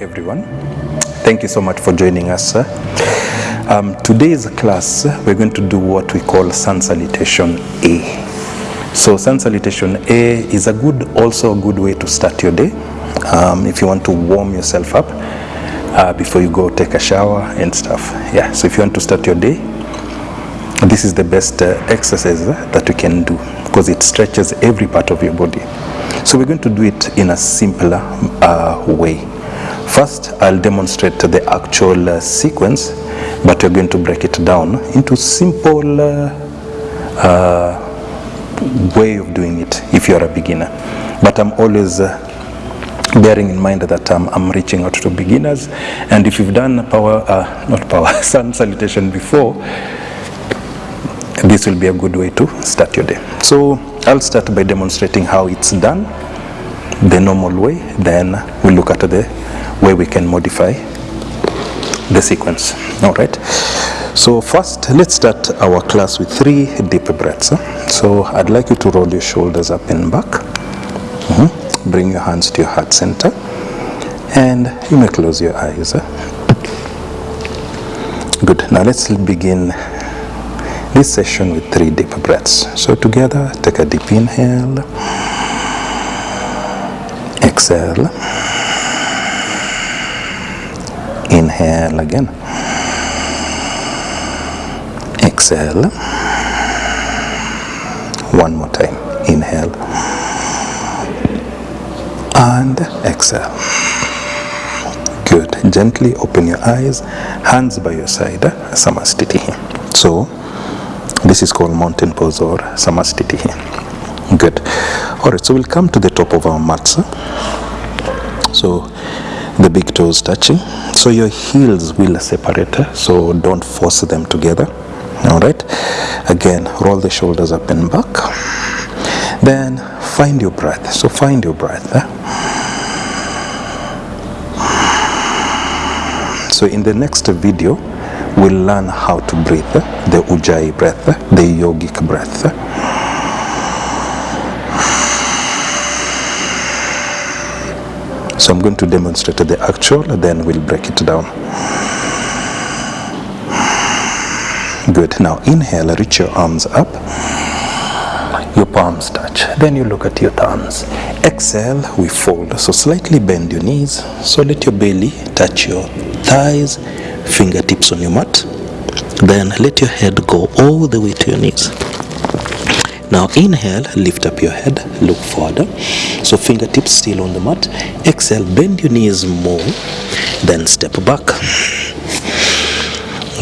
everyone. Thank you so much for joining us. Um, today's class, we're going to do what we call sun salutation A. So sun salutation A is a good, also a good way to start your day. Um, if you want to warm yourself up uh, before you go take a shower and stuff. Yeah, so if you want to start your day, this is the best uh, exercise that you can do because it stretches every part of your body. So we're going to do it in a simpler uh, way. First, I'll demonstrate the actual uh, sequence, but we're going to break it down into simple uh, uh, way of doing it if you're a beginner. But I'm always uh, bearing in mind that um, I'm reaching out to beginners, and if you've done power, uh, not power, sun salutation before, this will be a good way to start your day. So I'll start by demonstrating how it's done the normal way, then we'll look at the way we can modify the sequence. All right. So first, let's start our class with three deep breaths. So I'd like you to roll your shoulders up and back. Mhm. Bring your hands to your heart center, and you may close your eyes. Good. Now let's begin this session with three deep breaths. So together, take a deep inhale, exhale, inhale again, exhale, one more time, inhale, and exhale. Good. Gently open your eyes, hands by your side, Samastiti. So, this is called mountain pose or Samastiti. Good. All right, so we'll come to the top of our mats. So, the big toes touching. So, your heels will separate, so don't force them together. All right. Again, roll the shoulders up and back. Then find your breath. So, find your breath. eh? So in the next video, we'll learn how to breathe, eh, the Ujjayi breath, eh, the yogic breath. So I'm going to demonstrate the actual, then we'll break it down. Good. Now inhale, reach your arms up. Your palms touch. Then you look at your thumbs. Exhale, we fold. So slightly bend your knees. So let your belly touch your thighs, fingertips on your mat. Then let your head go all the way to your knees. Now inhale, lift up your head, look forward. So fingertips still on the mat. Exhale, bend your knees more. Then step back.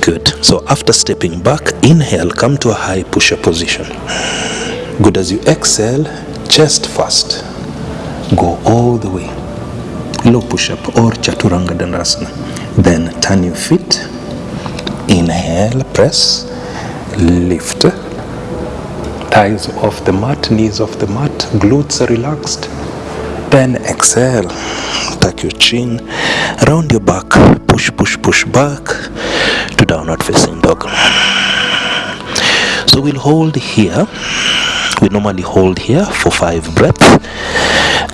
Good. So after stepping back, inhale, come to a high push-up position. Good as you exhale, chest first. Go all the way. Low push-up or chaturanga dandasana. Then turn your feet. Inhale, press, lift. Thighs off the mat, knees off the mat, glutes are relaxed. Then exhale, tuck your chin, round your back, push, push, push back to downward facing dog. So we'll hold here. We normally hold here for five breaths.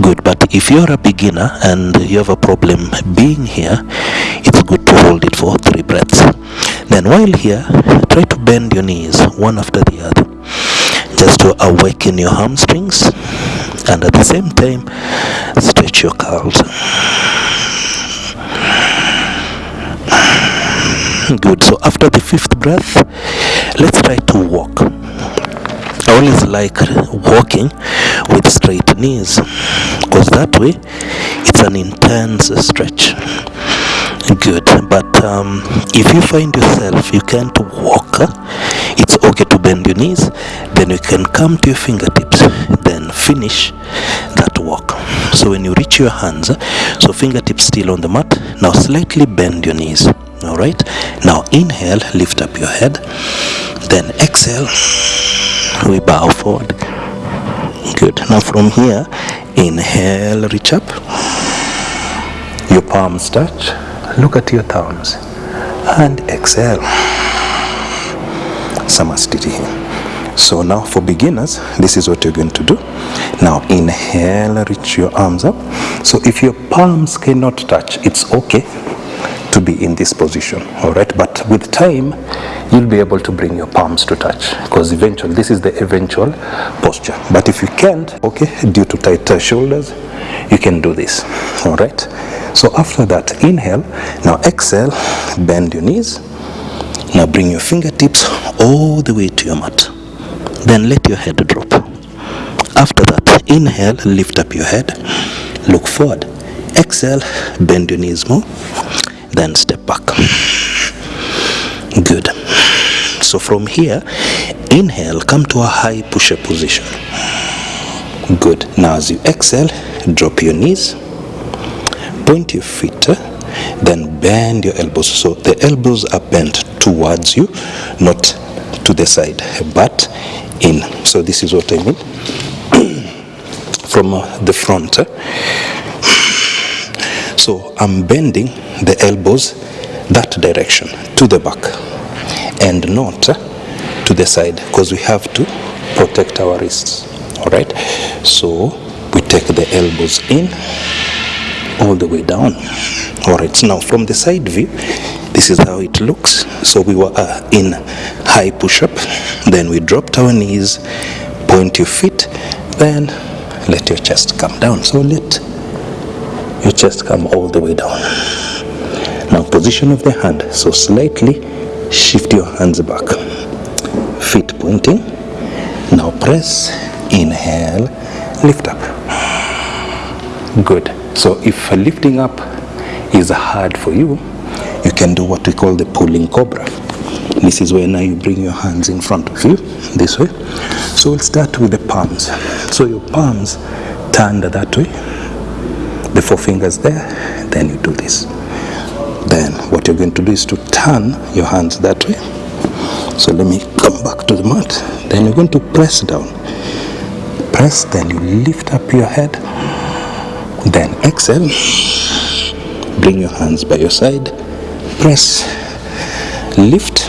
Good, but if you're a beginner and you have a problem being here, it's good to hold it for three breaths. Then while here, try to bend your knees one after the other, just to awaken your hamstrings, and at the same time, stretch your calves. Good. So after the fifth breath, let's try to walk. I always like walking with straight knees because that way it's an intense stretch. Good, but um, if you find yourself you can't walk, to bend your knees. Then you can come to your fingertips, then finish that walk. So when you reach your hands, so fingertips still on the mat. Now slightly bend your knees. All right. Now inhale, lift up your head. Then exhale, we bow forward. Good. Now from here, inhale, reach up. Your palms touch. Look at your thumbs. And exhale. Samastiti. So now for beginners, this is what you're going to do. Now inhale, reach your arms up. So if your palms cannot touch, it's okay to be in this position, all right? But with time, you'll be able to bring your palms to touch because eventually this is the eventual posture. But if you can't, okay, due to tighter shoulders, you can do this, all right? So after that, inhale. Now exhale, bend your knees. Now bring your fingertips all the way to your mat. Then let your head drop. After that, inhale, lift up your head, look forward. Exhale, bend your knees more, then step back. Good. So from here, inhale, come to a high push-up position. Good. Now as you exhale, drop your knees, point your feet, then bend your elbows. So the elbows are bent towards you, not to the side, but in. So this is what I mean from uh, the front. So I'm bending the elbows that direction to the back and not to the side because we have to protect our wrists. All right. So we take the elbows in all the way down. All right. So now from the side view, this is how it looks. So we were uh, in high push-up, then we dropped our knees, point your feet, then let your chest come down. So let your chest come all the way down. Now position of the hand. So slightly shift your hands back. Feet pointing. Now press, inhale, lift up. Good. So if lifting up is hard for you, you can do what we call the pulling cobra. This is where now you bring your hands in front of you, this way. So we'll start with the palms. So your palms turned that way, the four fingers there, then you do this. Then what you're going to do is to turn your hands that way. So let me come back to the mat. Then you're going to press down. Press, then you lift up your head. Then exhale. Bring your hands by your side. Press, lift,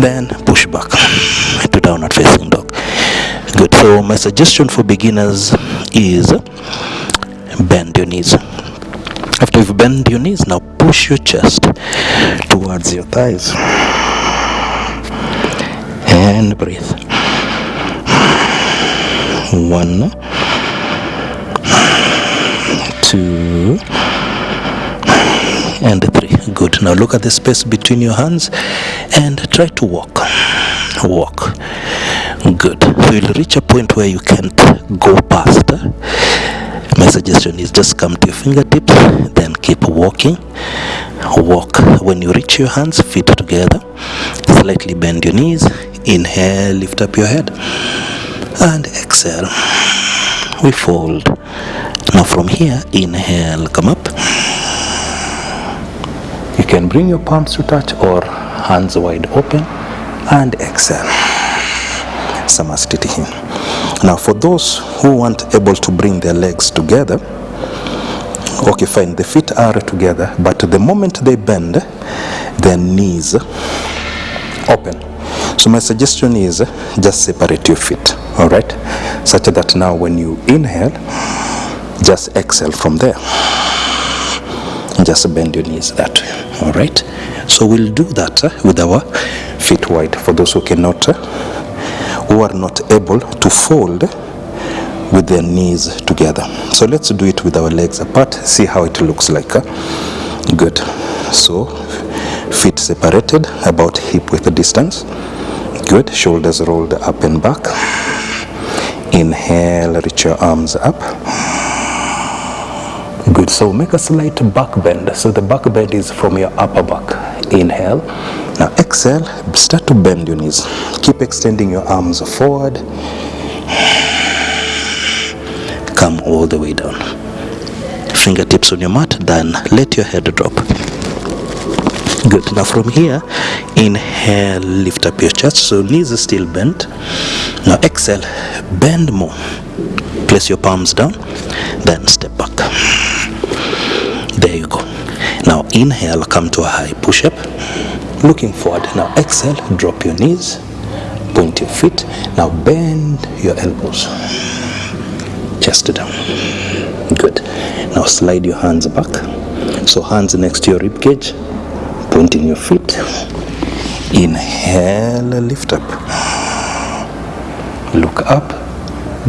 then push back to downward facing dog. Good. So my suggestion for beginners is bend your knees. After you've bent your knees, now push your chest towards your thighs and breathe. One, two, and three. Good. Now look at the space between your hands and try to walk. Walk. Good. So you'll reach a point where you can't go past. My suggestion is just come to your fingertips, then keep walking. Walk. When you reach your hands, feet together, slightly bend your knees. Inhale, lift up your head, and exhale. We fold. Now from here, inhale, come up. You can bring your palms to touch or hands wide open and exhale. Samastiti. Now for those who aren't able to bring their legs together, okay fine, the feet are together, but the moment they bend, their knees open. So my suggestion is just separate your feet, all right? Such that now when you inhale, just exhale from there. Just bend your knees that way, all right? So we'll do that uh, with our feet wide for those who cannot, uh, who are not able to fold with their knees together. So let's do it with our legs apart, see how it looks like. uh. Good. So feet separated about hip width distance. Good. Shoulders rolled up and back. Inhale, reach your arms up. Good. So make a slight back bend. So the back bend is from your upper back. Inhale. Now exhale, start to bend your knees. Keep extending your arms forward. Come all the way down. Fingertips on your mat, then let your head drop. Good. Now from here, inhale, lift up your chest. So knees are still bent. Now exhale, bend more. Place your palms down, then step back. There you go. Now inhale, come to a high push up. Looking forward. Now exhale, drop your knees. point your feet. Now bend your elbows. Chest down. Good. Now slide your hands back. So hands next to your rib cage. Pointing your feet. Inhale lift up. Look up.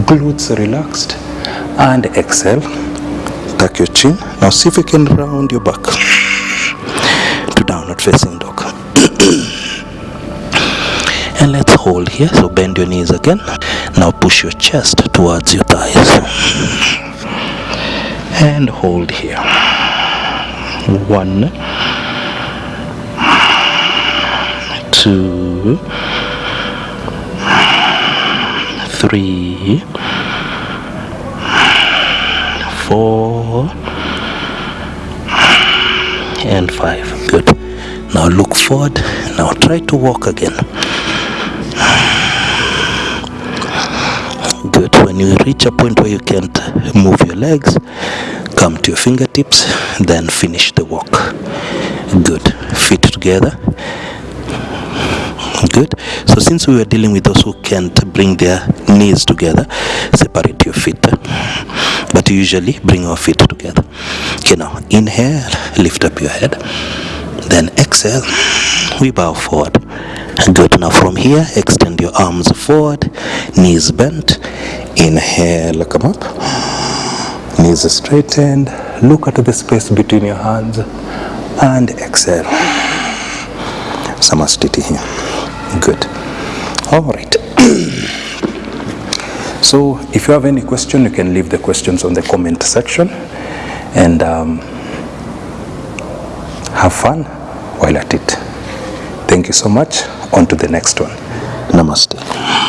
Glutes relaxed. And exhale. Tuck your now see if you can round your back to downward facing dog. And let's hold here. So bend your knees again. Now push your chest towards your thighs. And hold here. One two three four and five. Good. Now look forward. Now try to walk again. Good. When you reach a point where you can't move your legs come to your fingertips then finish the walk. Good. Feet together. Good. So since we were dealing with those who can't bring their knees together separate your feet but usually bring your feet together. Okay now inhale lift up your head. Then exhale. We bow forward. Good. Now from here extend your arms forward. Knees bent. Inhale. Come up knees straightened. Look at the space between your hands. And exhale. Samastiti here. Good. All right so if you have any question you can leave the questions on the comment section and um, have fun while at it. Thank you so much. On to the next one. Namaste